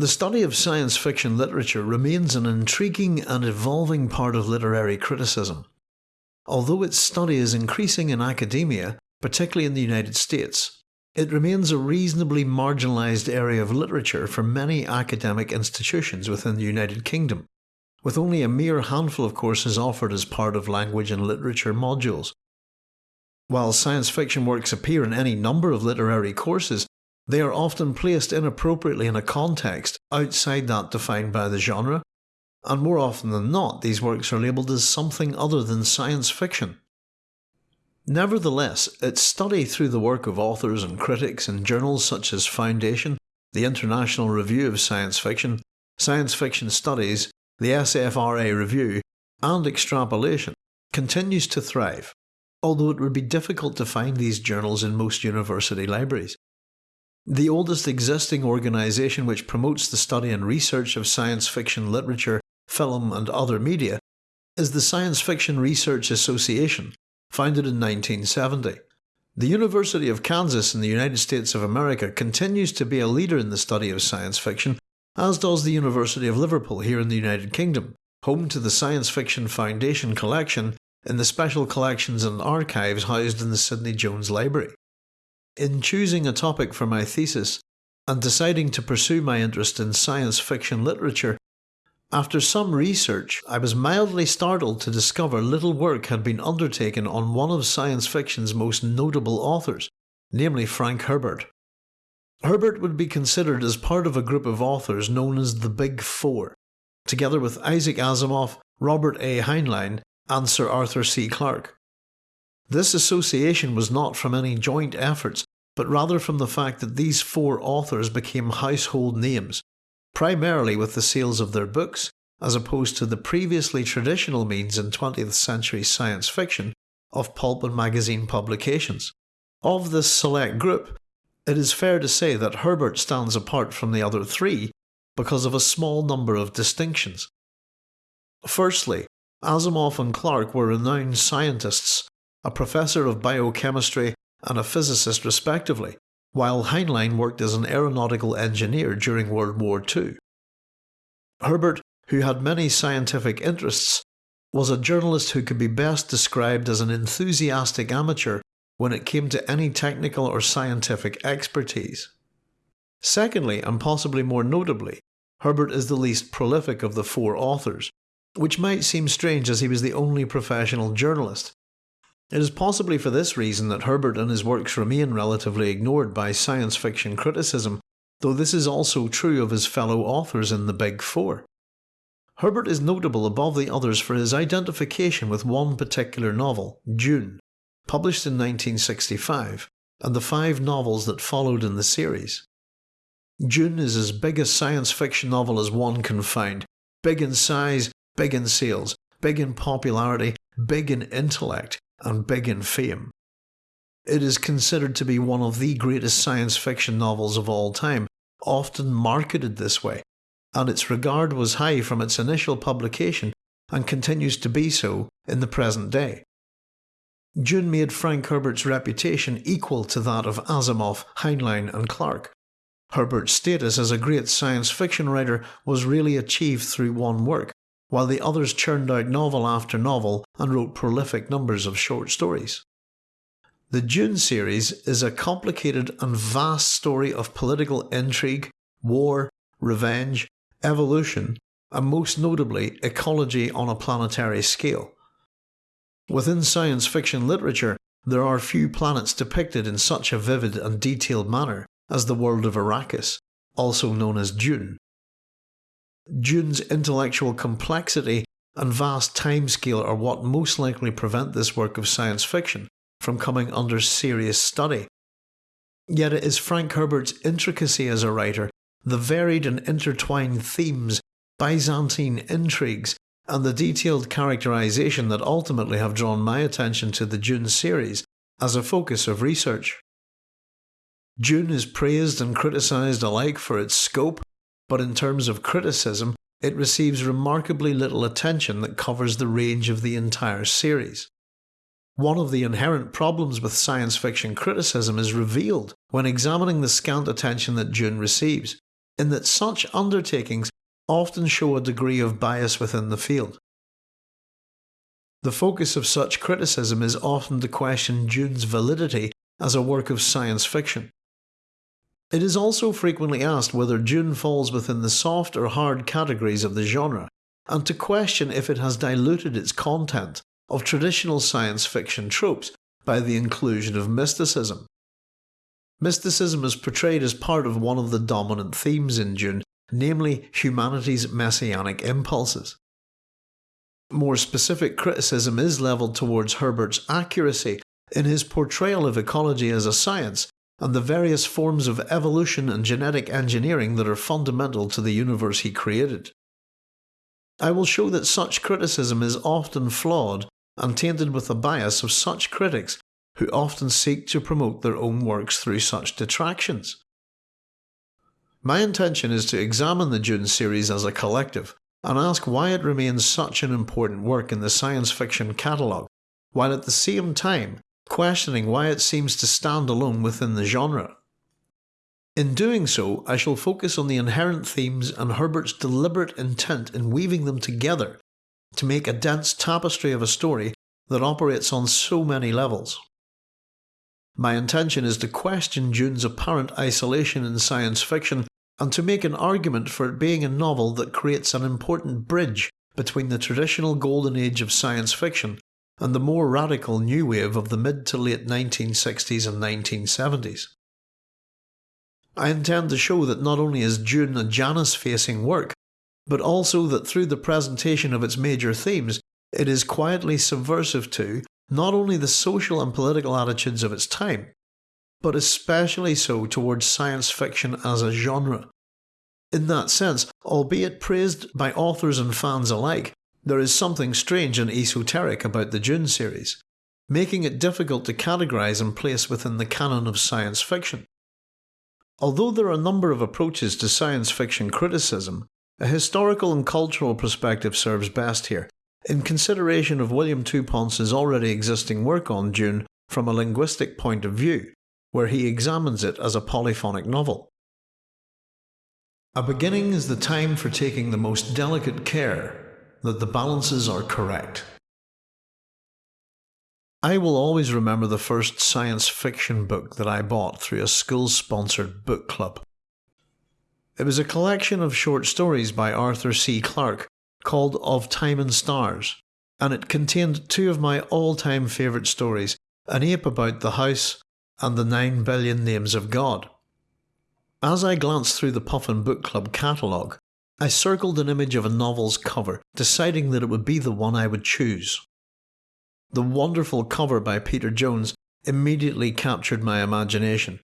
The study of science fiction literature remains an intriguing and evolving part of literary criticism. Although its study is increasing in academia, particularly in the United States, it remains a reasonably marginalised area of literature for many academic institutions within the United Kingdom, with only a mere handful of courses offered as part of language and literature modules. While science fiction works appear in any number of literary courses, they are often placed inappropriately in a context outside that defined by the genre, and more often than not these works are labelled as something other than science fiction. Nevertheless, its study through the work of authors and critics in journals such as Foundation, the International Review of Science Fiction, Science Fiction Studies, the SFRA Review, and Extrapolation continues to thrive, although it would be difficult to find these journals in most university libraries. The oldest existing organisation which promotes the study and research of science fiction literature, film and other media is the Science Fiction Research Association, founded in 1970. The University of Kansas in the United States of America continues to be a leader in the study of science fiction, as does the University of Liverpool here in the United Kingdom, home to the Science Fiction Foundation collection in the special collections and archives housed in the Sydney Jones Library. In choosing a topic for my thesis, and deciding to pursue my interest in science fiction literature, after some research, I was mildly startled to discover little work had been undertaken on one of science fiction's most notable authors, namely Frank Herbert. Herbert would be considered as part of a group of authors known as the Big Four, together with Isaac Asimov, Robert A. Heinlein, and Sir Arthur C. Clarke. This association was not from any joint efforts, but rather from the fact that these four authors became household names primarily with the sales of their books, as opposed to the previously traditional means in 20th century science fiction of pulp and magazine publications. Of this select group, it is fair to say that Herbert stands apart from the other three because of a small number of distinctions. Firstly, Asimov and Clarke were renowned scientists, a professor of biochemistry and a physicist respectively, while Heinlein worked as an aeronautical engineer during World War II. Herbert, who had many scientific interests, was a journalist who could be best described as an enthusiastic amateur when it came to any technical or scientific expertise. Secondly, and possibly more notably, Herbert is the least prolific of the four authors, which might seem strange as he was the only professional journalist, it is possibly for this reason that Herbert and his works remain relatively ignored by science fiction criticism, though this is also true of his fellow authors in the Big Four. Herbert is notable above the others for his identification with one particular novel, Dune, published in 1965, and the five novels that followed in the series. Dune is as big a science fiction novel as one can find, big in size, big in sales, big in popularity, big in intellect, and big in fame. It is considered to be one of the greatest science fiction novels of all time, often marketed this way, and its regard was high from its initial publication and continues to be so in the present day. Dune made Frank Herbert's reputation equal to that of Asimov, Heinlein and Clarke. Herbert's status as a great science fiction writer was really achieved through one work, while the others churned out novel after novel and wrote prolific numbers of short stories. The Dune series is a complicated and vast story of political intrigue, war, revenge, evolution, and most notably ecology on a planetary scale. Within science fiction literature, there are few planets depicted in such a vivid and detailed manner as the world of Arrakis, also known as Dune. Dune's intellectual complexity and vast timescale are what most likely prevent this work of science fiction from coming under serious study. Yet it is Frank Herbert's intricacy as a writer, the varied and intertwined themes, Byzantine intrigues, and the detailed characterization that ultimately have drawn my attention to the Dune series as a focus of research. Dune is praised and criticised alike for its scope, but in terms of criticism, it receives remarkably little attention that covers the range of the entire series. One of the inherent problems with science fiction criticism is revealed when examining the scant attention that Dune receives, in that such undertakings often show a degree of bias within the field. The focus of such criticism is often to question Dune's validity as a work of science fiction. It is also frequently asked whether Dune falls within the soft or hard categories of the genre, and to question if it has diluted its content of traditional science fiction tropes by the inclusion of mysticism. Mysticism is portrayed as part of one of the dominant themes in Dune, namely humanity's messianic impulses. More specific criticism is levelled towards Herbert's accuracy in his portrayal of ecology as a science and the various forms of evolution and genetic engineering that are fundamental to the universe he created. I will show that such criticism is often flawed and tainted with the bias of such critics who often seek to promote their own works through such detractions. My intention is to examine the Dune series as a collective and ask why it remains such an important work in the science fiction catalogue, while at the same time questioning why it seems to stand alone within the genre. In doing so, I shall focus on the inherent themes and Herbert's deliberate intent in weaving them together to make a dense tapestry of a story that operates on so many levels. My intention is to question Dune's apparent isolation in science fiction and to make an argument for it being a novel that creates an important bridge between the traditional golden age of science fiction and the more radical new wave of the mid to late 1960s and 1970s. I intend to show that not only is Dune a Janus facing work, but also that through the presentation of its major themes, it is quietly subversive to not only the social and political attitudes of its time, but especially so towards science fiction as a genre. In that sense, albeit praised by authors and fans alike, there is something strange and esoteric about the Dune series, making it difficult to categorise and place within the canon of science fiction. Although there are a number of approaches to science fiction criticism, a historical and cultural perspective serves best here, in consideration of William Touponce's already existing work on Dune from a linguistic point of view, where he examines it as a polyphonic novel. A beginning is the time for taking the most delicate care that the balances are correct. I will always remember the first science fiction book that I bought through a school sponsored book club. It was a collection of short stories by Arthur C. Clarke called Of Time and Stars, and it contained two of my all time favourite stories An Ape About the House and The Nine Billion Names of God. As I glanced through the Puffin Book Club catalogue, I circled an image of a novel's cover, deciding that it would be the one I would choose. The wonderful cover by Peter Jones immediately captured my imagination.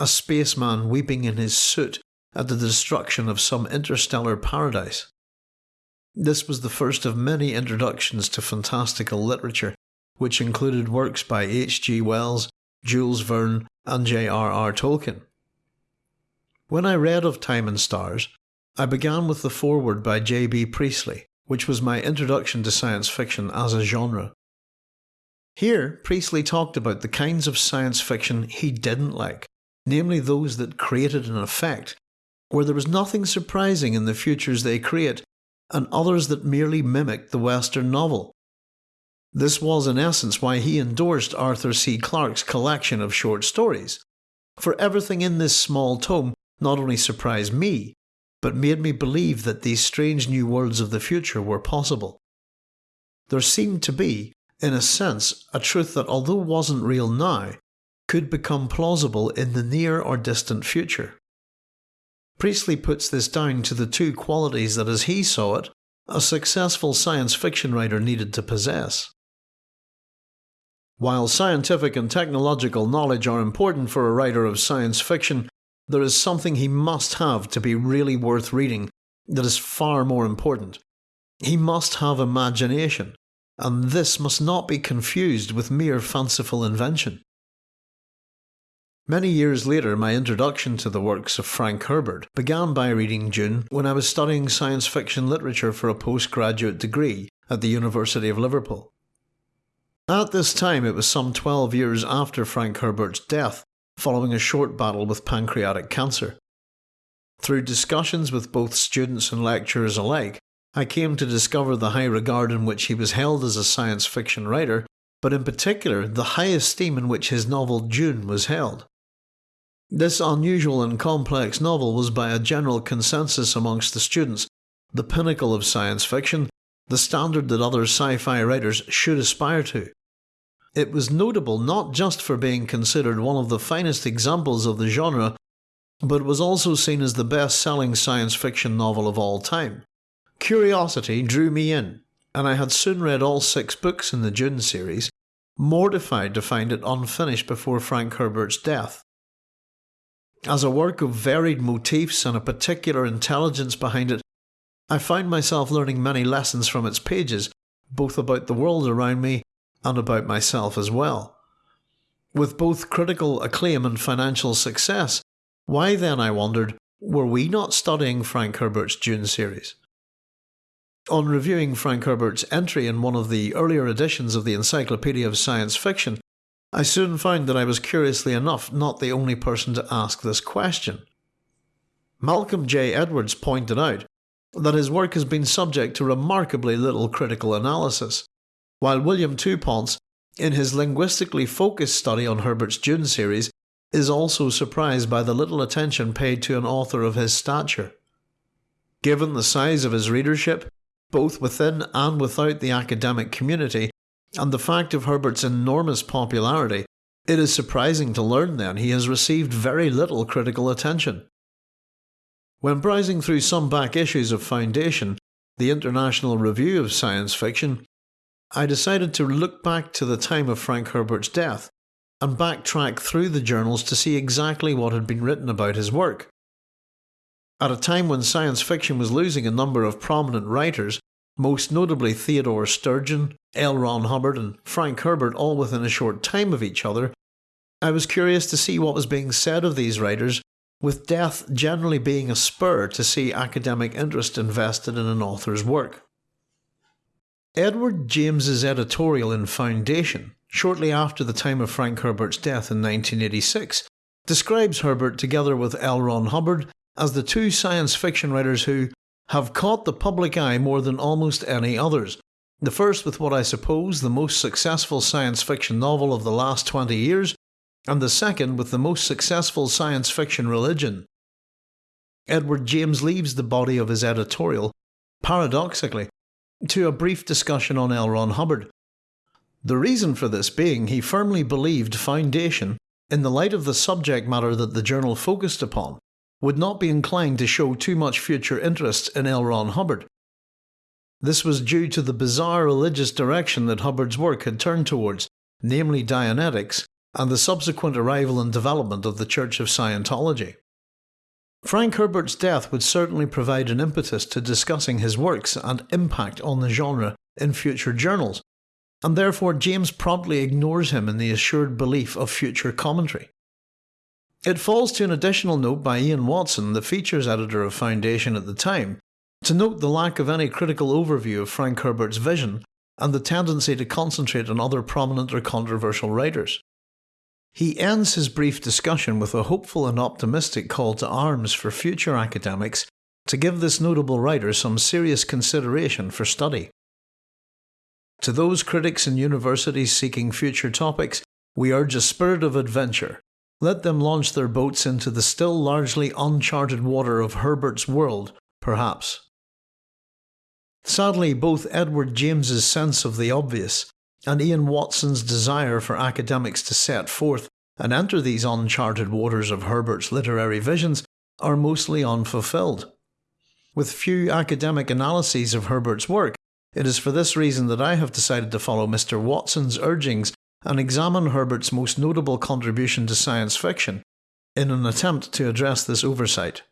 A spaceman weeping in his suit at the destruction of some interstellar paradise. This was the first of many introductions to fantastical literature, which included works by H. G. Wells, Jules Verne, and J. R. R. Tolkien. When I read of Time and Stars, I began with the foreword by J.B. Priestley, which was my introduction to science fiction as a genre. Here, Priestley talked about the kinds of science fiction he didn't like, namely those that created an effect, where there was nothing surprising in the futures they create, and others that merely mimicked the Western novel. This was in essence why he endorsed Arthur C. Clarke's collection of short stories, for everything in this small tome not only surprised me, but made me believe that these strange new worlds of the future were possible. There seemed to be, in a sense, a truth that although wasn't real now, could become plausible in the near or distant future. Priestley puts this down to the two qualities that, as he saw it, a successful science fiction writer needed to possess. While scientific and technological knowledge are important for a writer of science fiction, there is something he must have to be really worth reading that is far more important. He must have imagination, and this must not be confused with mere fanciful invention. Many years later, my introduction to the works of Frank Herbert began by reading Dune when I was studying science fiction literature for a postgraduate degree at the University of Liverpool. At this time, it was some 12 years after Frank Herbert's death, following a short battle with pancreatic cancer. Through discussions with both students and lecturers alike, I came to discover the high regard in which he was held as a science fiction writer, but in particular the high esteem in which his novel Dune was held. This unusual and complex novel was by a general consensus amongst the students the pinnacle of science fiction, the standard that other sci fi writers should aspire to. It was notable not just for being considered one of the finest examples of the genre, but was also seen as the best selling science fiction novel of all time. Curiosity drew me in, and I had soon read all six books in the Dune series, mortified to find it unfinished before Frank Herbert's death. As a work of varied motifs and a particular intelligence behind it, I found myself learning many lessons from its pages, both about the world around me and about myself as well. With both critical acclaim and financial success, why then, I wondered, were we not studying Frank Herbert's Dune series? On reviewing Frank Herbert's entry in one of the earlier editions of the Encyclopedia of Science Fiction, I soon found that I was curiously enough not the only person to ask this question. Malcolm J. Edwards pointed out that his work has been subject to remarkably little critical analysis, while William Touponce, in his linguistically focused study on Herbert's Dune series, is also surprised by the little attention paid to an author of his stature. Given the size of his readership, both within and without the academic community, and the fact of Herbert's enormous popularity, it is surprising to learn then he has received very little critical attention. When browsing through some back issues of Foundation, the International Review of Science Fiction, I decided to look back to the time of Frank Herbert's death and backtrack through the journals to see exactly what had been written about his work. At a time when science fiction was losing a number of prominent writers, most notably Theodore Sturgeon, L. Ron Hubbard, and Frank Herbert, all within a short time of each other, I was curious to see what was being said of these writers, with death generally being a spur to see academic interest invested in an author's work. Edward James's editorial in Foundation, shortly after the time of Frank Herbert's death in 1986, describes Herbert together with L. Ron Hubbard as the two science fiction writers who have caught the public eye more than almost any others. The first with what I suppose the most successful science fiction novel of the last 20 years, and the second with the most successful science fiction religion. Edward James leaves the body of his editorial, paradoxically, to a brief discussion on L. Ron Hubbard. The reason for this being he firmly believed Foundation, in the light of the subject matter that the journal focused upon, would not be inclined to show too much future interest in L. Ron Hubbard. This was due to the bizarre religious direction that Hubbard's work had turned towards, namely Dianetics, and the subsequent arrival and development of the Church of Scientology. Frank Herbert's death would certainly provide an impetus to discussing his works and impact on the genre in future journals, and therefore James promptly ignores him in the assured belief of future commentary. It falls to an additional note by Ian Watson, the features editor of Foundation at the time, to note the lack of any critical overview of Frank Herbert's vision and the tendency to concentrate on other prominent or controversial writers. He ends his brief discussion with a hopeful and optimistic call to arms for future academics to give this notable writer some serious consideration for study. To those critics and universities seeking future topics, we urge a spirit of adventure. Let them launch their boats into the still largely uncharted water of Herbert's world, perhaps. Sadly, both Edward James's sense of the obvious and Ian Watson's desire for academics to set forth and enter these uncharted waters of Herbert's literary visions are mostly unfulfilled. With few academic analyses of Herbert's work, it is for this reason that I have decided to follow Mr. Watson's urgings and examine Herbert's most notable contribution to science fiction in an attempt to address this oversight.